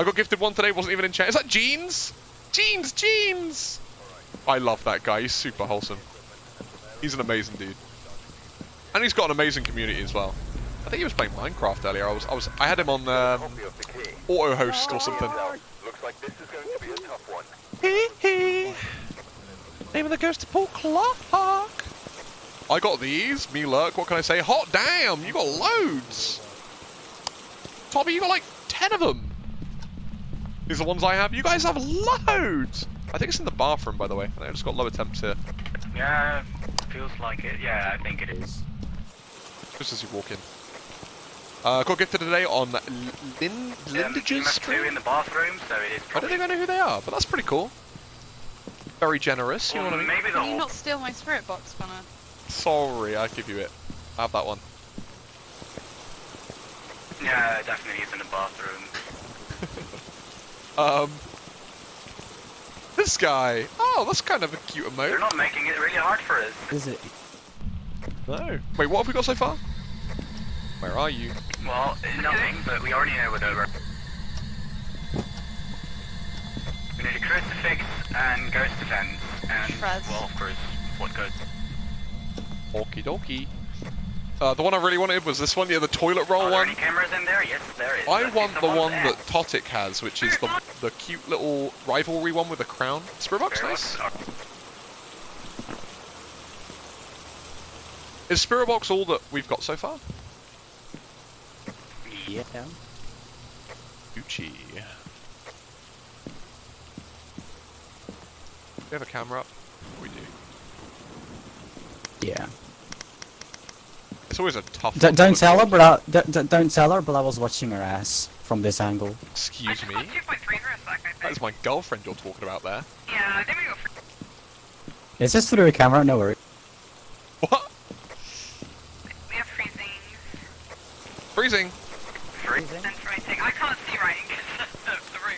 I got gifted one today, wasn't even in chat. Is that Jeans? Jeans, Jeans! I love that guy, he's super wholesome. He's an amazing dude. And he's got an amazing community as well. I think he was playing Minecraft earlier. I was, I was, I had him on um, auto host or something. Looks like this is going to be a tough one. Hee hee. Name of the ghost of Paul Clark. I got these. Me lurk. What can I say? Hot damn! You got loads. Tommy, you got like ten of them. These are the ones I have. You guys have loads. I think it's in the bathroom, by the way. I just got lower temps here. Yeah, feels like it. Yeah, I think it is. Just as you walk in. Uh, got gifted today on Lin Um, Lindage's you have two stream. in the bathroom, so it is I don't probably... think I know who they are, but that's pretty cool. Very generous, you know what I mean? maybe the Can you not steal my spirit box, Connor? Sorry, I give you it. I have that one. Yeah, definitely is in the bathroom. Um, this guy. Oh, that's kind of a cute They're not making it really hard for us. Is it? No. Wait, what have we got so far? Where are you? Well, nothing, but we already know what over. We need a crucifix and ghost defense, and, Shreds. well, of course, what goes... Okie dokie. Uh, the one I really wanted was this one, yeah, the toilet roll Are there one. any cameras in there? Yes, there is. I Let's want use the one there. that Totic has, which is the the cute little rivalry one with the crown. Spirit box, Very nice. Is Spirit box all that we've got so far? Yeah. Gucci. Do we have a camera up? We do. Yeah. It's always a tough. D one don't look tell her, but I, d d don't tell her, but I was watching her ass from this angle. Excuse me. 2.3 for a sec, I That think. is my girlfriend you're talking about there. Yeah, there we go. It's just through the camera, no worry. What? we have freezing Freezing. Three. and writing. I can't see writing because the room.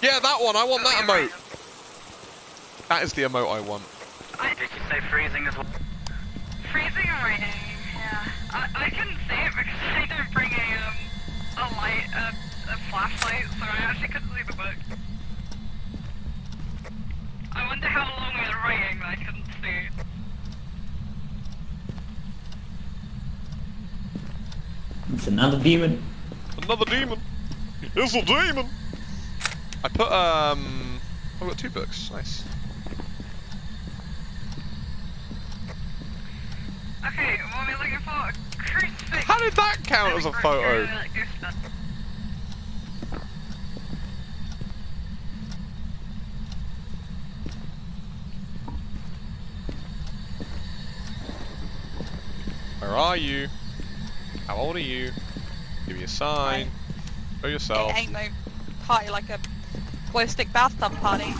Yeah, that one. I want that emote. That is the emote I want. I, Did you say freezing as well? freezing and writing. Yeah, I, I couldn't see it because I didn't bring a um a light a, a flashlight, so I actually couldn't see the book. I wonder how long we were writing that I couldn't see. It's another demon. Another demon. It's a demon. I put um. I've got two books. Nice. Okay, what are we looking for? A crucifix. How did that count as a photo? Where are you? How old are you? Give me a sign. Show yourself. It ain't no party like a glow stick bathtub party.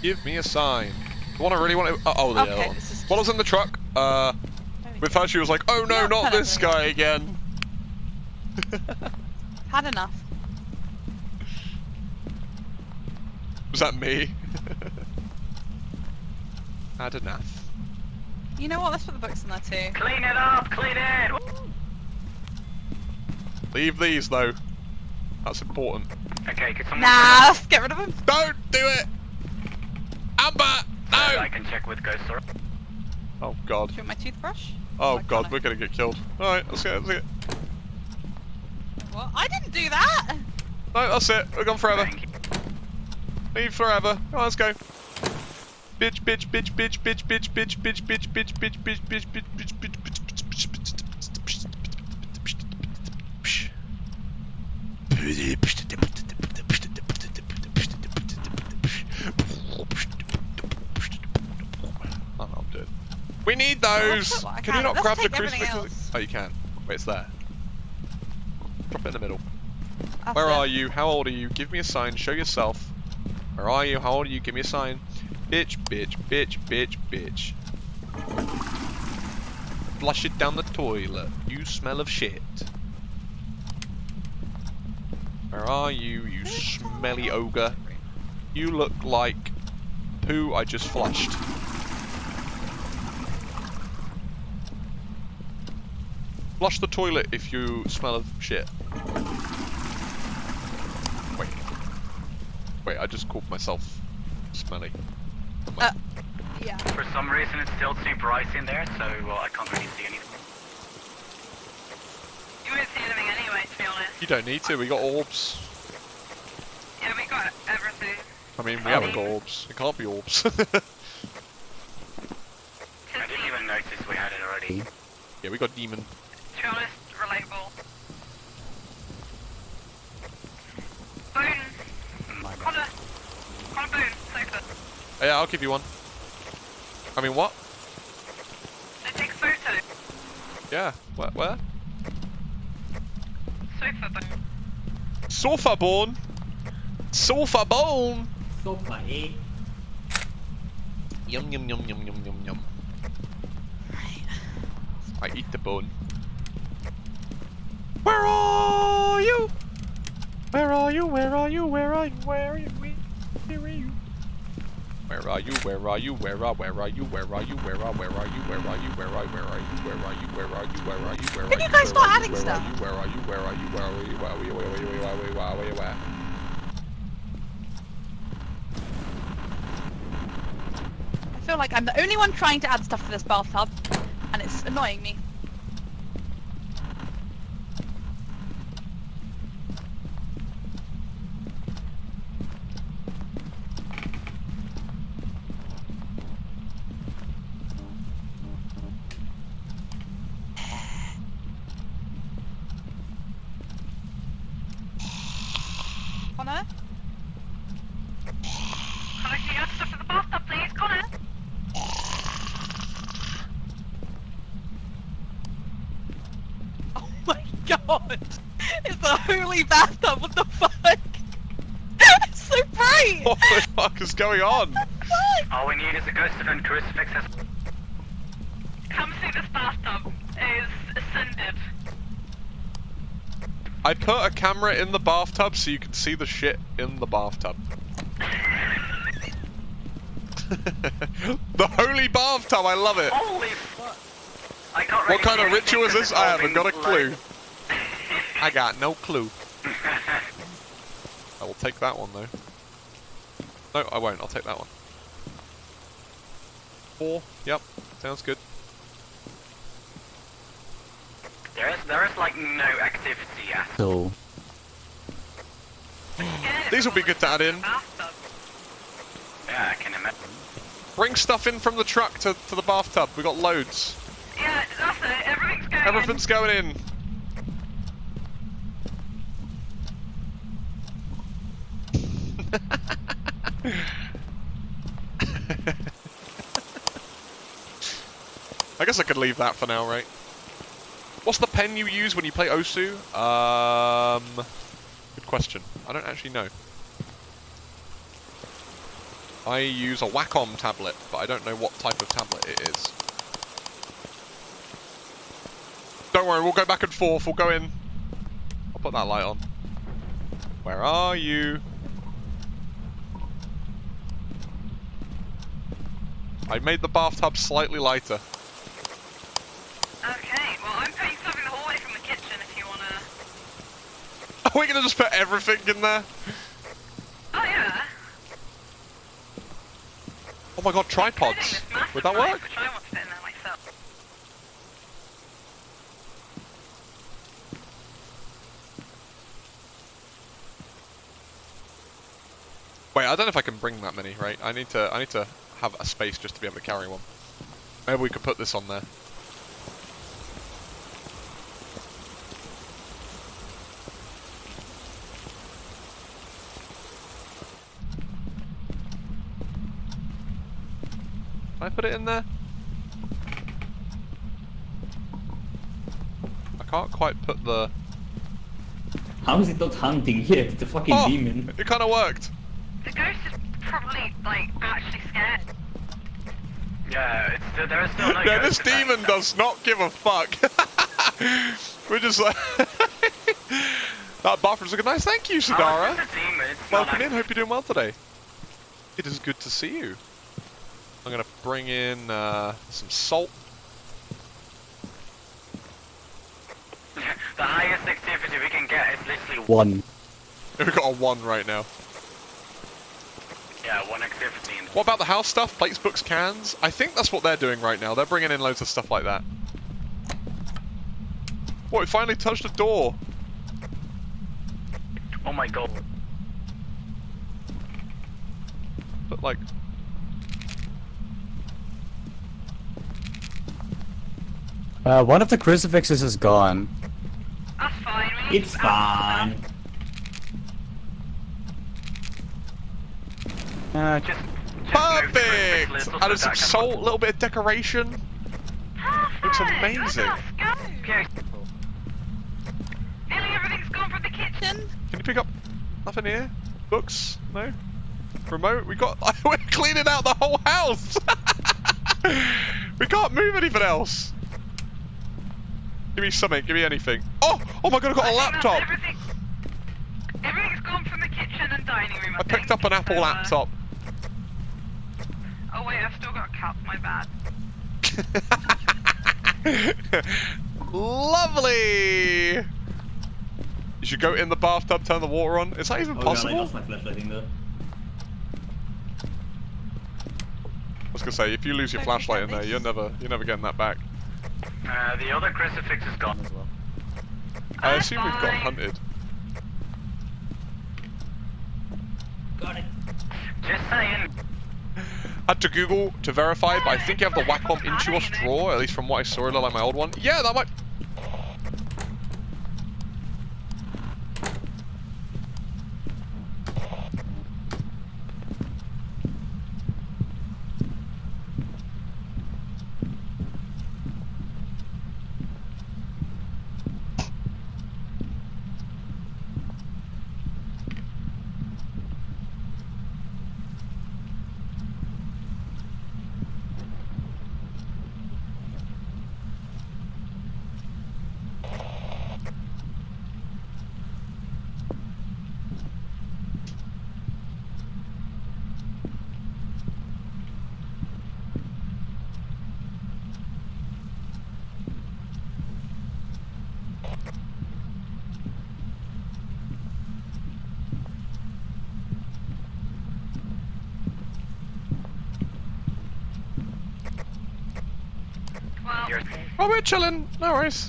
Give me a sign. The one I really want to. Uh, oh, the Okay, other one. this is While I was in the truck, uh, we with go. her, she was like, "Oh no, Not not this up guy again." Had enough. Was that me? Had enough. You know what? Let's put the books in there too. Clean it up, clean it! Leave these though. That's important. Okay, could someone... Nah, let's get rid of them. Don't do it! Amber! No! Can check with Ghost or... Oh god. Do you want my toothbrush? Oh Like god, Connor. we're gonna get killed. Alright, let's go, let's go. What? I didn't do that. No, that's it. We're gone forever. Thank. Leave forever. Come on, let's go. Bitch, bitch, bitch, bitch, bitch, bitch, bitch, bitch, bitch, bitch, bitch, bitch, bitch, bitch, bitch, bitch, Oh, We need those! put Can you not Let's grab the crucifix? Oh, you can. Wait, it's there. Drop it in the middle. That's Where it. are you? How old are you? Give me a sign. Show yourself. Where are you? How old are you? Give me a sign. Bitch, bitch, bitch, bitch, bitch. Flush it down the toilet. You smell of shit. Where are you, you smelly ogre? You look like poo I just flushed. Flush the toilet if you smell of shit. Wait. Wait, I just called myself smelly. Uh, yeah. For some reason, it's still super icy in there, so well, I can't really see anything. You won't see anything anyway, to be honest. You don't need to, we got orbs. Yeah, we got everything. I mean, we Oh. haven't got orbs. It can't be orbs. I didn't even notice we had it already. yeah, we got demon. To be honest, relatable. Boone. Connor. Connor Boone, sofa. Oh, yeah, I'll give you one. I mean, what? They take photo. Yeah, where? where? Sofa Boone. Sofa born. Sofa bone. Sofa, eh? Yum yum yum yum yum yum yum. I eat the bone. Where are you? Where are you? Where are you? Where are you? Where are you? Where are you? Where are you? Where are? Where are you? Where are you? Where are where are you? Where are you? Where are where are you? Where are you? Where are you? Where are you? Where are Can you guys start adding stuff? are you? Where are you? Where are you? Where are you? Where are you? Where are you? Where are you? Where are you? Where are you? Where are you? I feel like I'm the only one trying to add stuff to this bathtub, and it's annoying me. Connor? Connor, can you add stuff to the bathtub, please? Connor? Oh my god! It's a holy bathtub, what the fuck? it's so bright! What the fuck is going on? All we need is a ghost event crucifix has Come see this bathtub. It is ascended. I put a camera in the bathtub so you can see the shit in the bathtub. the holy bathtub, I love it. Holy fuck! I can't What kind of ritual is this? I haven't got a involving clue. I got no clue. I will take that one though. No, I won't. I'll take that one. Four. Yep. Sounds good. there is there is like no activity at So, Yeah, These will be good to add in. Yeah, I can imagine. Bring stuff in from the truck to, to the bathtub. We got loads. Yeah, that's it. Everything's going Everything's going in. I guess I could leave that for now, right? What's the pen you use when you play Osu? Um, good question. I don't actually know. I use a Wacom tablet, but I don't know what type of tablet it is. Don't worry, we'll go back and forth. We'll go in. I'll put that light on. Where are you? I made the bathtub slightly lighter. Okay, well, I'm putting stuff in the hallway from the kitchen if you wanna. Are we gonna just put everything in there? Oh, yeah. Oh my god, tripods. Would that work? Which I want to put in there myself. Wait, I don't know if I can bring that many, right? I need to I need to have a space just to be able to carry one. Maybe we could put this on there. I put it in there? I can't quite put the... How is it not hunting yet? It's a fucking Oh! demon. It kind of worked! The ghost is probably, like, actually scared. Yeah, it's still, there is still no. Yeah, this event. demon does not give a fuck. We're just like... that bathroom's looking nice. Thank you, Oh, Sadara. it's just a demon. It's Welcome in. Hope you're doing well today. It is good to see you bring in uh, some salt. The highest activity we can get is literally one. We've got a one right now. Yeah, one activity. what about the house stuff? Plates, books, cans? I think that's what they're doing right now. They're bringing in loads of stuff like that. What, we finally touched a door. Oh my god. But like, Uh, one of the crucifixes is gone. That's fine. We It's fine. Uh, Just, just move the crucifix Perfect! little Added some salt, a little bit of decoration. Perfect. Looks amazing. Okay. Nearly everything's gone from the kitchen. Can you pick up nothing here? Books? No? Remote? We got... We're cleaning out the whole house! we can't move anything else! Give me something, give me anything. Oh! Oh my god, I've got a I think that's laptop! Everything, everything's gone from the kitchen and dining room. I, I picked up an Apple So, uh, laptop. Oh wait, I've still got a cap. My bad. Lovely! You should go in the bathtub, turn the water on. Is that even Oh god, I possible? lost my flashlighting though. I was gonna say, if you lose your flashlight in there, you're never, you're never getting that back. Uh, the other crucifix is gone. As well. I That's assume we've got hunted. Got it. Just saying. Had to Google to verify, but I think you have the Wacom Intuos drawer, at least from what I saw, it looked like my old one. Yeah, that might... Well, You're, Oh, we're chilling. No worries.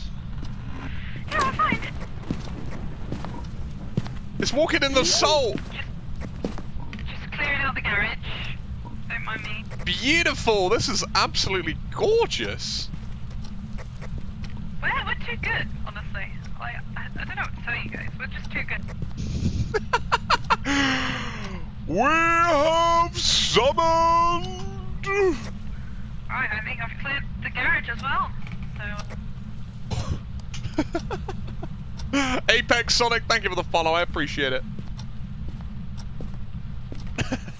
yeah, fine. It's walking in the salt. Just clearing out the garage. Don't mind me. Beautiful. This is absolutely gorgeous. We're, we're too good, honestly. Like, I, I don't know what to tell you guys. We're just too good. we have summoned. Alright, I think I've cleared the garage as well. Apex Sonic, thank you for the follow. I appreciate it.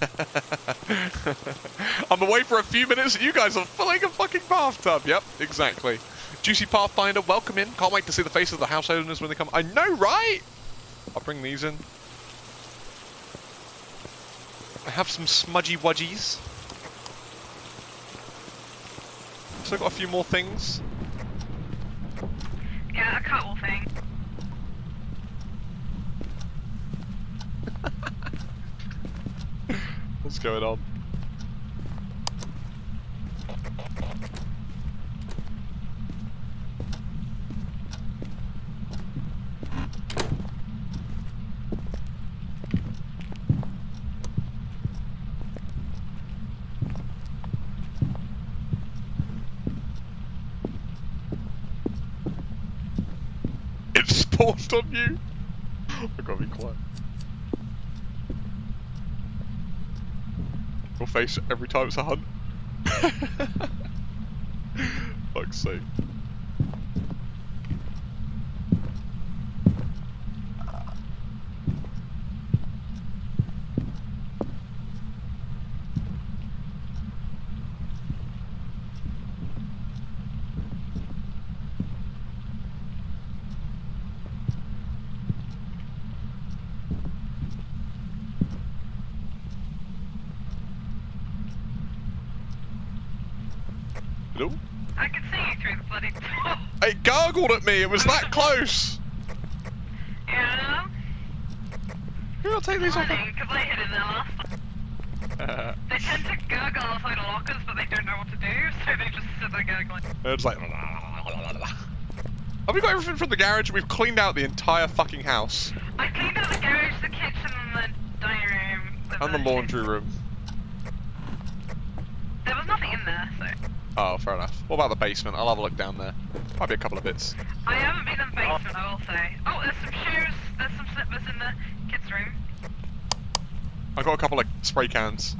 I'm away for a few minutes and you guys are filling a fucking bathtub. Yep, exactly. Juicy Pathfinder, welcome in. Can't wait to see the faces of the house owners when they come. I know, right? I'll bring these in. I have some smudgy wudgies. So I've got a few more things. Yeah, a. What's going on? Spawned on you? I gotta be quiet. Your face every time it's a hunt. Fuck's sake. Hello? I can see you through the bloody. It gargled at me, it was that close! Yeah. Here, I'll take these off. Because I hid in there last time. They tend to gurgle outside of lockers, but they don't know what to do, so they just sit there gurgling. it's like. Have we got everything from the garage? We've cleaned out the entire fucking house I cleaned out the garage, the kitchen, and the dining room. with and the laundry room. There was nothing in there, so. Oh, fair enough. What about the basement? I'll have a look down there. Might be a couple of bits. I haven't been in the basement, I will say. Oh, there's some shoes, there's some slippers in the kids' room. I've got a couple of spray cans.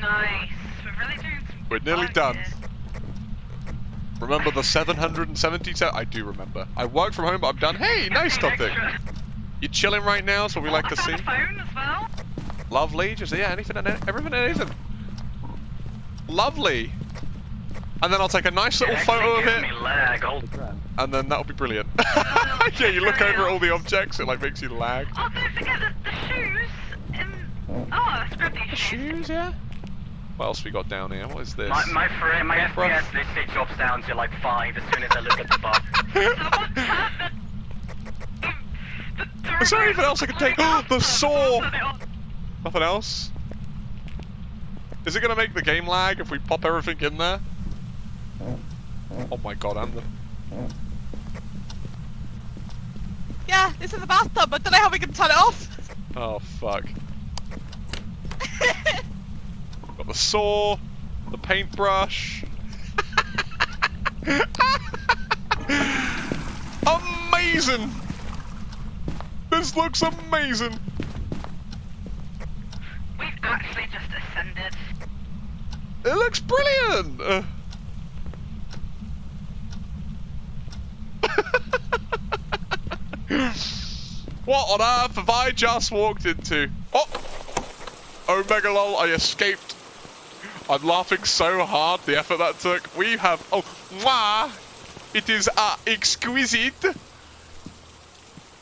Nice. We're really doing some We're nearly done. here. Remember the 777? I do remember. I work from home, but I'm done. Hey, nice topic. You chilling right now? so we like I to see. phone as well. Lovely. Just yeah, anything and everything and anything. Lovely. And then I'll take a nice little It photo of it, lag. And then that'll be brilliant. Oh, yeah, you look over at all the objects, it like makes you lag. Oh, don't forget the, the shoes. In... Oh, I scrubbed these shoes. Shoes, yeah. What else we got down here? What is this? My my frame, my Rough. FPS literally drops down to like five as soon as I look at the bar. Someone turned the... the Is there anything else I can take? Oh, the saw! Turn it on. Nothing else? Is it gonna make the game lag if we pop everything in there? Oh my god, and the Yeah, this is the bathtub. I don't know how we can turn it off. Oh fuck. Got the saw, the paintbrush. amazing! This looks amazing! We've actually just ascended. It looks brilliant! Uh. what on earth have I just walked into? Oh! Omega lol, I escaped. I'm laughing so hard, the effort that took. We have, oh, mwah! It is uh, exquisite.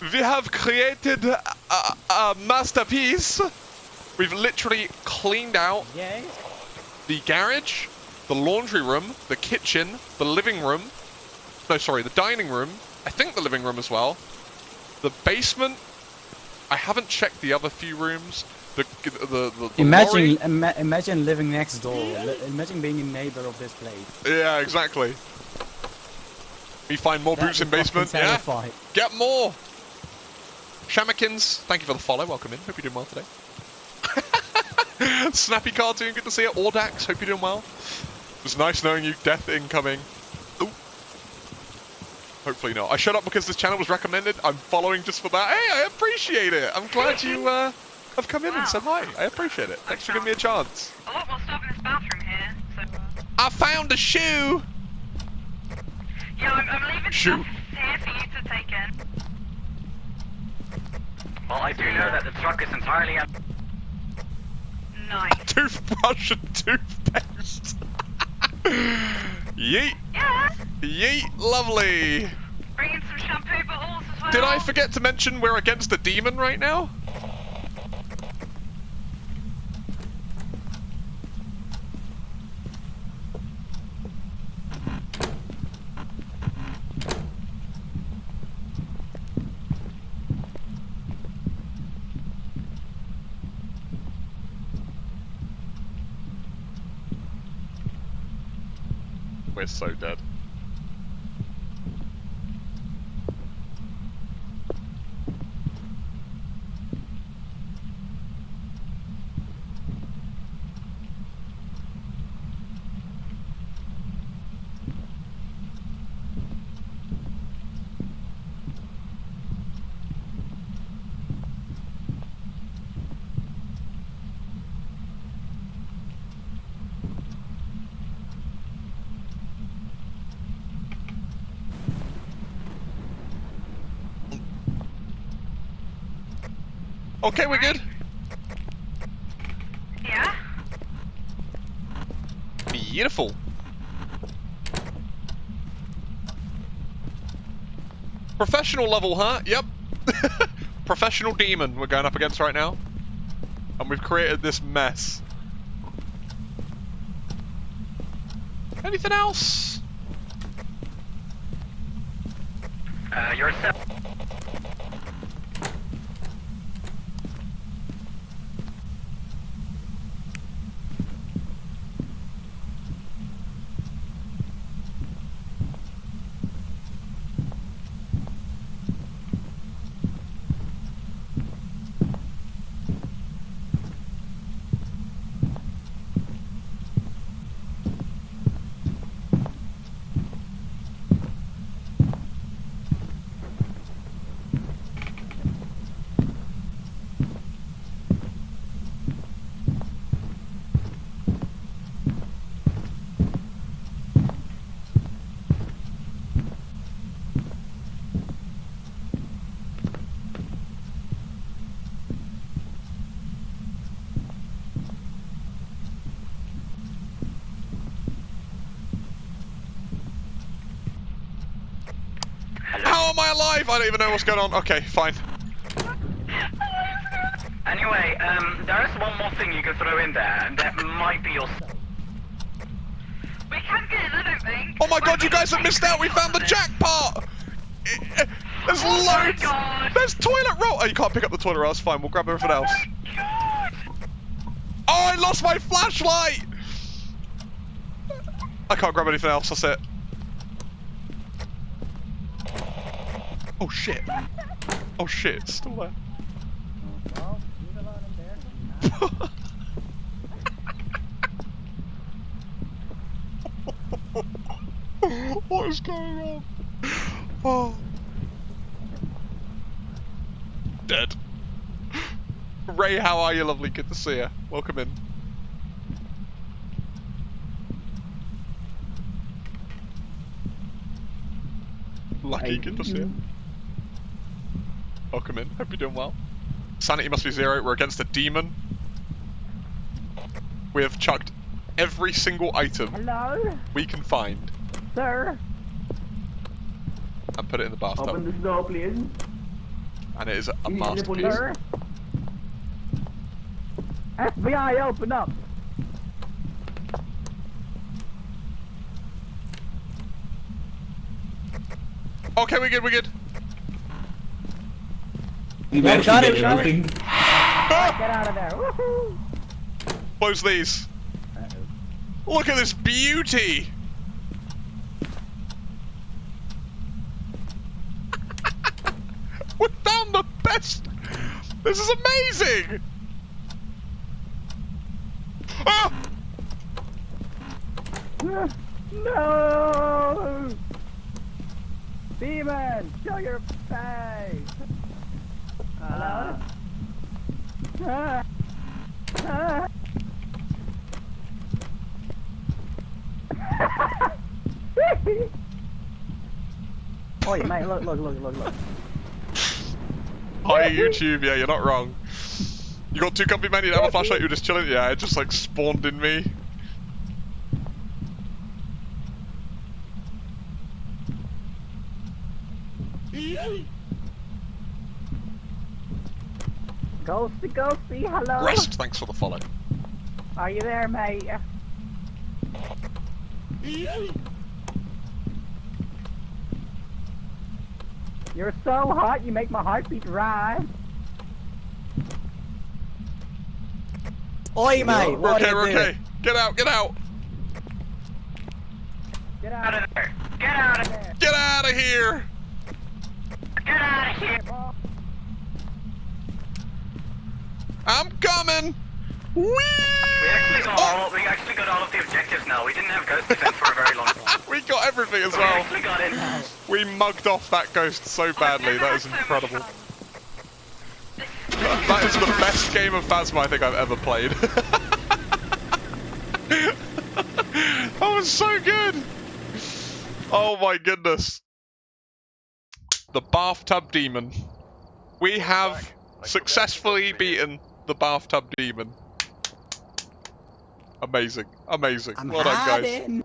We have created a, a, masterpiece. We've literally cleaned out. The garage, the laundry room, the kitchen, the living room. No, sorry, the dining room. I think the living room as well. The basement. I haven't checked the other few rooms. The the the, the Imagine, ima- imagine living next door. Imagine being a neighbor of this place. Yeah, exactly. We find more That boots in basement. Yeah, get more. Shamikins, thank you for the follow. Welcome in. Hope you're doing well today. Snappy cartoon, good to see you. Audax, hope you're doing well. It was nice knowing you. Death incoming. Ooh. Hopefully not. I shut up because this channel was recommended. I'm following just for that. Hey, I appreciate it. I'm glad you uh, have come in and said hi. I appreciate it. Thanks for giving me a chance. A lot more stuff in this bathroom here, so... Uh... I found a shoe. Yeah, I'm, I'm leaving Shoot. stuff here for you to take in. Well, I do know that the truck is entirely empty. Toothbrush and toothpaste. Yeet. Yeah! Yeet, lovely. Bring in some shampoo bottles as well. Did I forget to mention we're against a demon right now? We're so dead. Okay, we're good. Yeah? Beautiful. Professional level, huh? Yep. Professional demon we're going up against right now. And we've created this mess. Anything else? Uh, you're How am I alive? I don't even know what's going on. Okay, fine. Anyway, um, there is one more thing you can throw in there, and that might be your. We can get in, I don't think. Oh my god, you guys have missed out. We found the jackpot. There's Oh my loads. god. There's toilet roll. Oh, you can't pick up the toilet roll. That's fine. We'll grab everything else. God. Oh, I lost my flashlight. I can't grab anything else. That's it. Oh shit. Oh shit, it's still there. what is going on? Oh. Dead. Ray, how are you? Lovely, good to see you. Welcome in. Lucky, good to see you. Welcome in. Hope you're doing well. Sanity must be zero. We're against a demon. We have chucked every single item Hello, we can find sir. and put it in the bathtub. Open this door, please. And it is a, a You need the masterpiece. FBI, open up. Okay, we're good, we're good. We Yeah, managed got it, get it. everything. Get out of there. Woohoo. Close these. Look at this beauty! we found the best! This is amazing! Ah! No! Demon, show your face! Ah. oh, mate, look, look, look, look, look. Hi YouTube, yeah, you're not wrong. You got two comfy men, you don't have a flashlight, you're just chilling? Yeah, it just like spawned in me. Ghosty, ghosty, hello? Rest, thanks for the follow. Are you there, mate? You're so hot, you make my heartbeat rise. Oi, mate, We're what okay, are we're you doing? okay. Get out, get out! Get Out out of there! Get out of there! Get out of here! Get out of here! of I'm coming! Whee! We actually got all. We actually got all of the objectives now. We didn't have ghost defense for a very long time. we got everything as We well. actually got it. We mugged off that ghost so badly. That is incredible. That is the best game of Phasma I think I've ever played. that was so good. Oh my goodness. The bathtub demon. We have successfully beaten the bathtub demon. Amazing, amazing. I'm well done, guys.